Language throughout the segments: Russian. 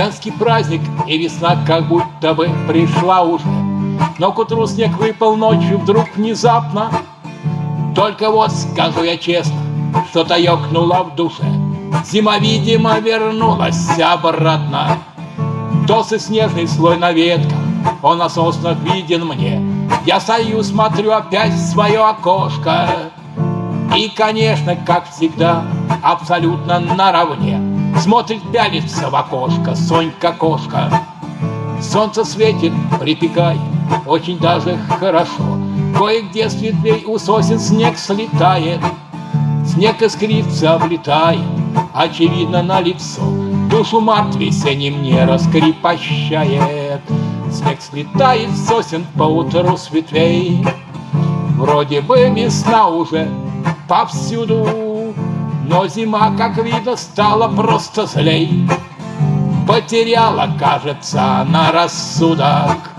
Майский праздник и весна как будто бы пришла уже Но к утру снег выпал ночью вдруг внезапно. Только вот скажу я честно, что-то ёкнуло в душе. Зима, видимо, вернулась обратно. Толстый снежный слой на ветках, он на соснах виден мне. Я стою, смотрю опять в свое окошко. И, конечно, как всегда, абсолютно наравне Смотрит, пялится в окошко Сонька-кошка Солнце светит, припекает, очень даже хорошо. Кое-где с ветвей у сосен снег слетает Снег искрится, облетает, очевидно, на лицо. Душу март весенним не раскрепощает. Снег слетает сосен по утру с ветвей Вроде бы весна уже повсюду Но зима, как видно, стала просто злей. Потеряла, кажется, на рассудок.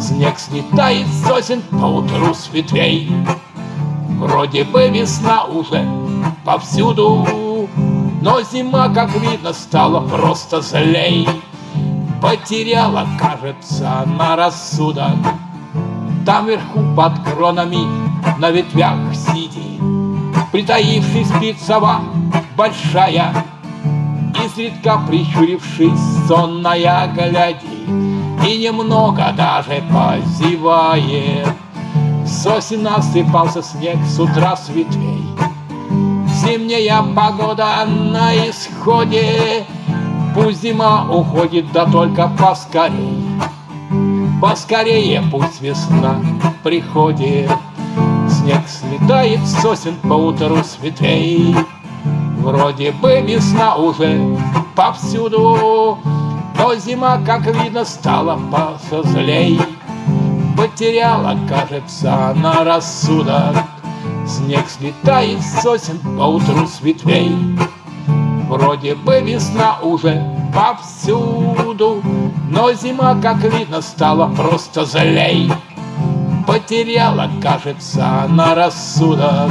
Снег слетает с сосен по утру с ветвей. Вроде бы весна уже повсюду Но зима, как видно, стала просто злей. Потеряла, кажется, на рассудок. Там вверху под кронами на ветвях Притаившись спит сова большая. Изредка прищурившись, сонная глядит И немного даже позевает. Сосен насыпался снег с утра с ветвей. Зимняя погода на исходе Пусть зима уходит, да только поскорей. Поскорее пусть весна приходит Снег слетает сосен по утру с ветвей. Вроде бы весна уже повсюду Но зима, как видно, стала посозлей Потеряла, кажется, на рассудок. Снег слетает сосен по утру с ветвей. Вроде бы весна уже повсюду Но зима, как видно, стала просто злей Потеряла, кажется, на рассудок.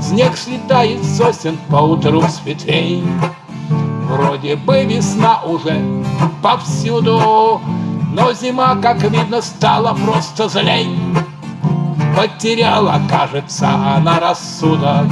Снег слетает сосен по утру с ветвей. Вроде бы весна уже повсюду но зима, как видно, стала просто злей. Потеряла, кажется, она рассудок